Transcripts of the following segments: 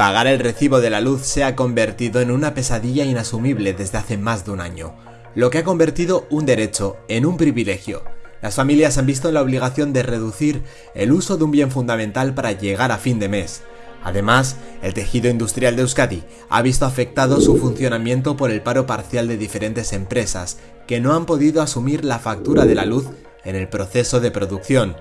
Pagar el recibo de la luz se ha convertido en una pesadilla inasumible desde hace más de un año, lo que ha convertido un derecho en un privilegio. Las familias han visto la obligación de reducir el uso de un bien fundamental para llegar a fin de mes. Además, el tejido industrial de Euskadi ha visto afectado su funcionamiento por el paro parcial de diferentes empresas que no han podido asumir la factura de la luz en el proceso de producción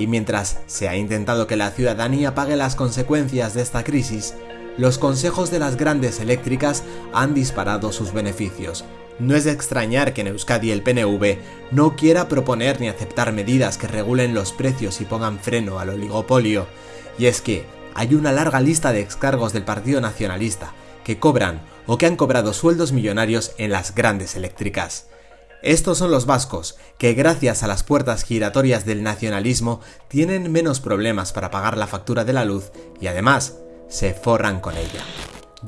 y mientras se ha intentado que la ciudadanía pague las consecuencias de esta crisis, los consejos de las grandes eléctricas han disparado sus beneficios. No es de extrañar que en Euskadi el PNV no quiera proponer ni aceptar medidas que regulen los precios y pongan freno al oligopolio, y es que hay una larga lista de excargos del Partido Nacionalista que cobran o que han cobrado sueldos millonarios en las grandes eléctricas. Estos son los vascos, que gracias a las puertas giratorias del nacionalismo tienen menos problemas para pagar la factura de la luz y además se forran con ella.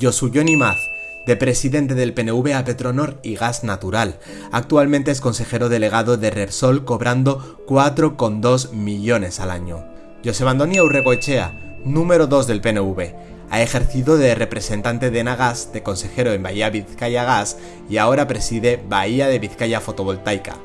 Johnny Maz, de presidente del PNV a Petronor y Gas Natural. Actualmente es consejero delegado de Repsol cobrando 4,2 millones al año. José Antonio Urregoechea, número 2 del PNV, ha ejercido de representante de Nagas, de consejero en Bahía Vizcaya Gas y ahora preside Bahía de Vizcaya Fotovoltaica.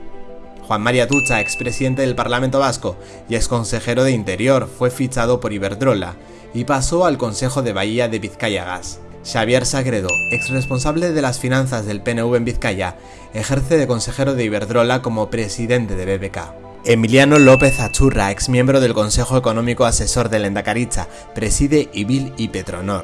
Juan María Tucha, expresidente del Parlamento Vasco y exconsejero de Interior, fue fichado por Iberdrola y pasó al Consejo de Bahía de Vizcaya Gas. Xavier Sagredo, ex responsable de las finanzas del PNV en Vizcaya, ejerce de consejero de Iberdrola como presidente de BBK. Emiliano López Achurra, ex miembro del Consejo Económico Asesor de Endacaricha, preside IBIL y Petronor.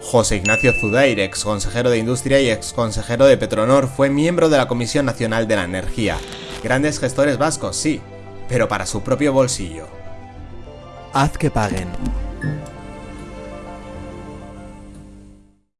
José Ignacio Zudair, ex consejero de Industria y ex consejero de Petronor, fue miembro de la Comisión Nacional de la Energía. Grandes gestores vascos, sí, pero para su propio bolsillo. Haz que paguen.